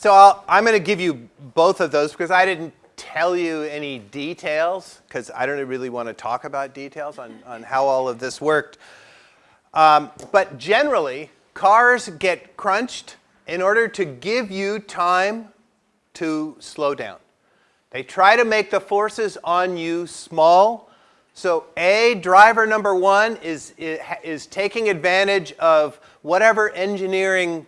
So I'll, I'm going to give you both of those because I didn't tell you any details because I don't really want to talk about details on, on how all of this worked. Um, but generally, cars get crunched in order to give you time to slow down. They try to make the forces on you small. So A, driver number one is, is taking advantage of whatever engineering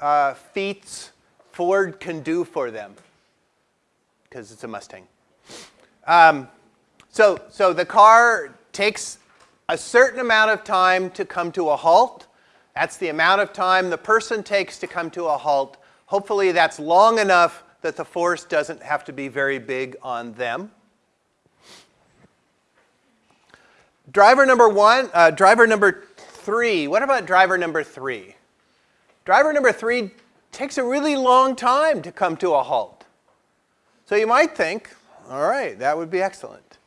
uh, feats Ford can do for them because it's a Mustang. Um, so, so the car takes a certain amount of time to come to a halt. That's the amount of time the person takes to come to a halt. Hopefully that's long enough that the force doesn't have to be very big on them. Driver number one, uh, driver number three, what about driver number three? Driver number three takes a really long time to come to a halt. So you might think, all right, that would be excellent.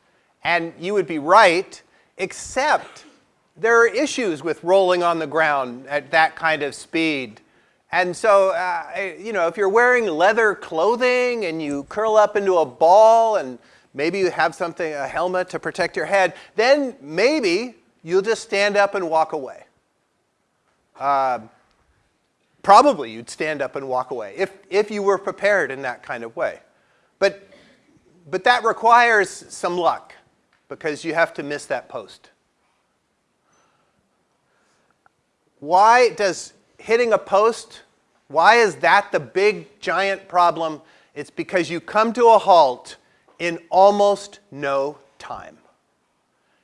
And you would be right, except there are issues with rolling on the ground at that kind of speed. And so, uh, you know, if you're wearing leather clothing and you curl up into a ball and maybe you have something, a helmet to protect your head, then maybe you'll just stand up and walk away. Uh, probably you'd stand up and walk away if, if you were prepared in that kind of way. But, but that requires some luck because you have to miss that post. Why does hitting a post, why is that the big giant problem? It's because you come to a halt in almost no time.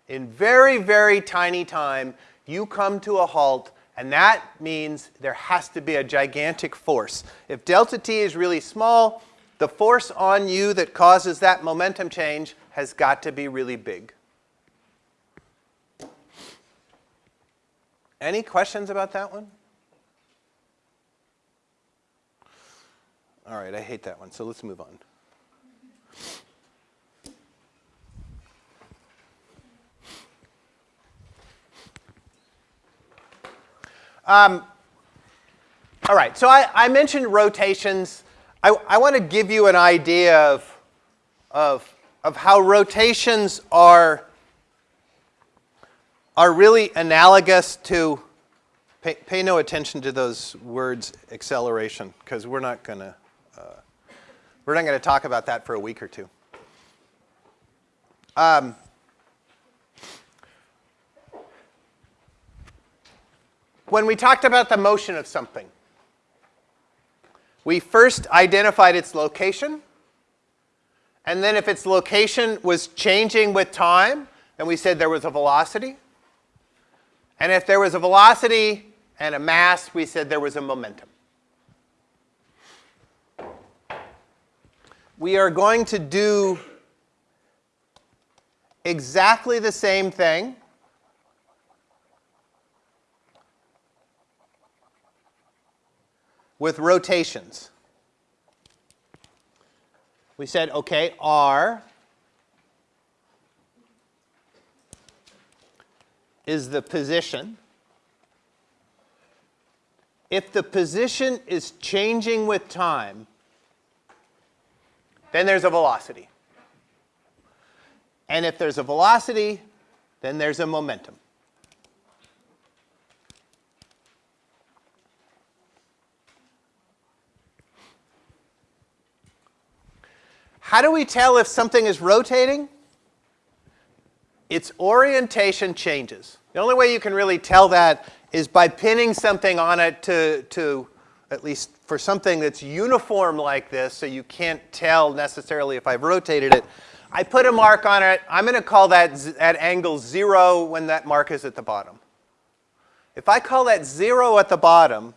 In very, very tiny time, you come to a halt and that means there has to be a gigantic force. If delta t is really small, the force on you that causes that momentum change has got to be really big. Any questions about that one? All right, I hate that one, so let's move on. Um, all right, so I, I mentioned rotations. I, I want to give you an idea of, of, of how rotations are, are really analogous to, pay, pay no attention to those words acceleration, because we're not going to, uh, we're not going to talk about that for a week or two. Um, when we talked about the motion of something, we first identified its location, and then if its location was changing with time, then we said there was a velocity. And if there was a velocity and a mass, we said there was a momentum. We are going to do exactly the same thing with rotations. We said, okay, R is the position. If the position is changing with time, then there's a velocity. And if there's a velocity, then there's a momentum. How do we tell if something is rotating? Its orientation changes. The only way you can really tell that is by pinning something on it to, to at least for something that's uniform like this, so you can't tell necessarily if I've rotated it. I put a mark on it. I'm going to call that at angle 0 when that mark is at the bottom. If I call that 0 at the bottom,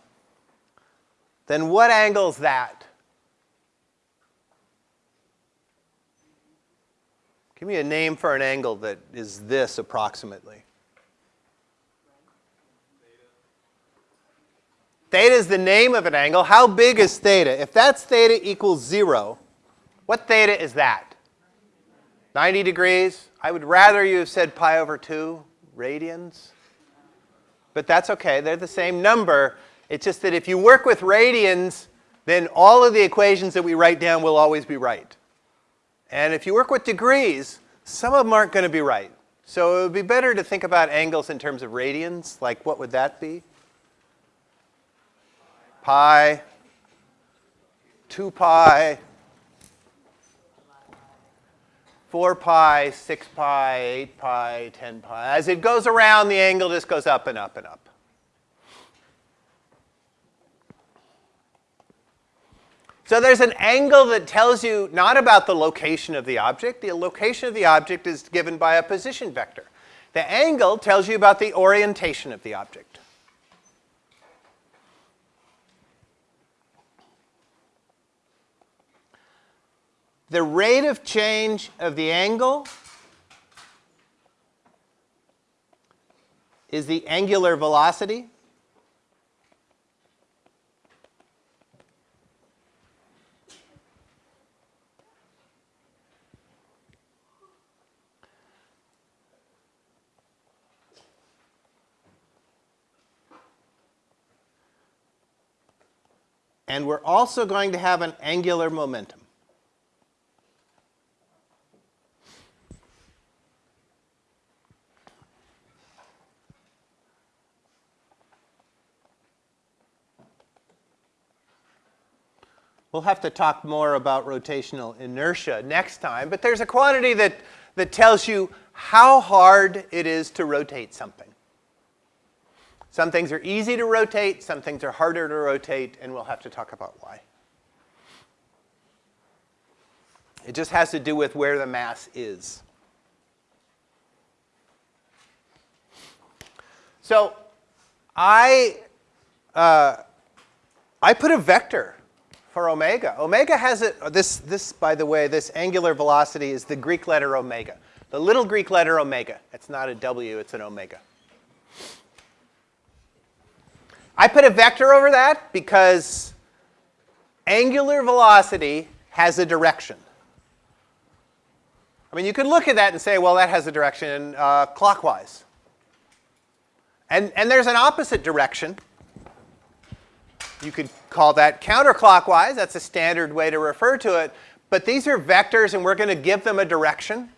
then what angle is that? Give me a name for an angle that is this approximately. Theta is the name of an angle. How big is theta? If that's theta equals 0, what theta is that? 90 degrees? I would rather you have said pi over 2 radians. But that's okay. They're the same number. It's just that if you work with radians, then all of the equations that we write down will always be right. And if you work with degrees, some of them aren't going to be right. So it would be better to think about angles in terms of radians. Like what would that be? Pi, 2 pi, 4 pi, 6 pi, 8 pi, 10 pi. As it goes around, the angle just goes up and up and up. So there's an angle that tells you not about the location of the object. The location of the object is given by a position vector. The angle tells you about the orientation of the object. The rate of change of the angle is the angular velocity. And we're also going to have an angular momentum. We'll have to talk more about rotational inertia next time, but there's a quantity that, that tells you how hard it is to rotate something. Some things are easy to rotate, some things are harder to rotate, and we'll have to talk about why. It just has to do with where the mass is. So I, uh, I put a vector for omega. Omega has it, this, this, by the way, this angular velocity is the Greek letter omega. The little Greek letter omega. It's not a W, it's an omega. I put a vector over that because angular velocity has a direction. I mean, you could look at that and say, well, that has a direction uh, clockwise. And, and there's an opposite direction. You could call that counterclockwise. That's a standard way to refer to it. But these are vectors, and we're going to give them a direction.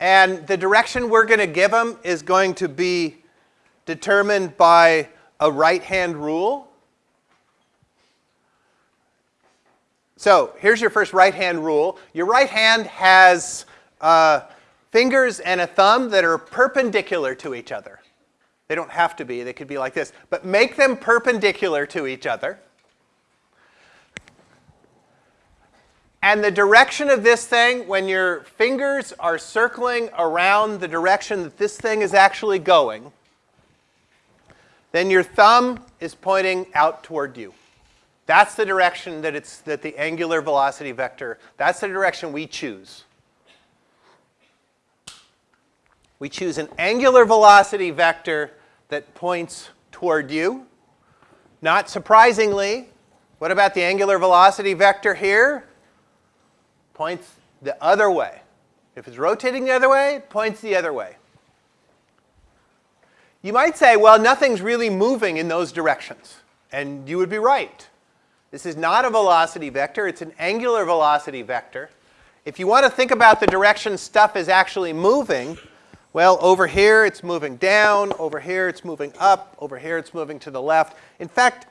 And the direction we're going to give them is going to be determined by a right-hand rule. So here's your first right-hand rule. Your right hand has uh, fingers and a thumb that are perpendicular to each other. They don't have to be. They could be like this. But make them perpendicular to each other. And the direction of this thing, when your fingers are circling around the direction that this thing is actually going, then your thumb is pointing out toward you. That's the direction that it's that the angular velocity vector, that's the direction we choose. We choose an angular velocity vector that points toward you. Not surprisingly, what about the angular velocity vector here? Points the other way. If it's rotating the other way, it points the other way. You might say, well, nothing's really moving in those directions. And you would be right. This is not a velocity vector. It's an angular velocity vector. If you want to think about the direction stuff is actually moving, well, over here it's moving down, over here it's moving up, over here it's moving to the left. In fact,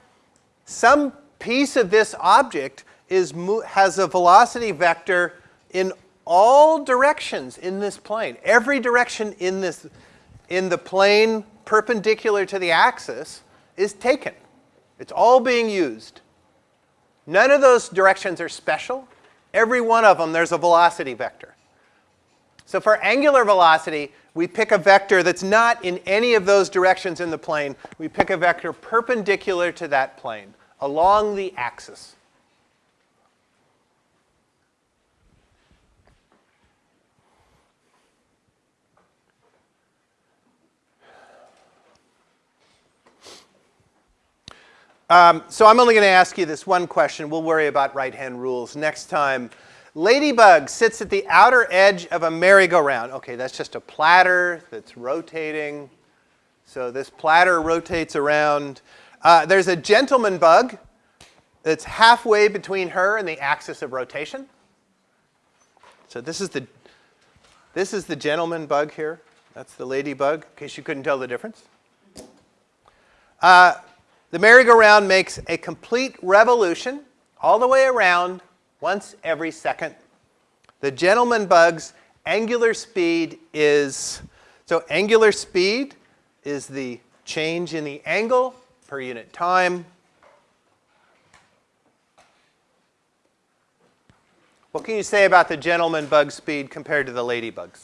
some piece of this object is has a velocity vector in all directions in this plane. Every direction in this in the plane perpendicular to the axis is taken. It's all being used. None of those directions are special. Every one of them, there's a velocity vector. So for angular velocity, we pick a vector that's not in any of those directions in the plane. We pick a vector perpendicular to that plane, along the axis. Um, so I'm only going to ask you this one question. We'll worry about right-hand rules next time. Ladybug sits at the outer edge of a merry-go-round. Okay, that's just a platter that's rotating. So this platter rotates around. Uh, there's a gentleman bug that's halfway between her and the axis of rotation. So this is the this is the gentleman bug here. That's the ladybug, in case you couldn't tell the difference. Uh, the merry-go-round makes a complete revolution all the way around once every second. The gentleman bug's angular speed is, so angular speed is the change in the angle per unit time. What can you say about the gentleman bug speed compared to the ladybugs?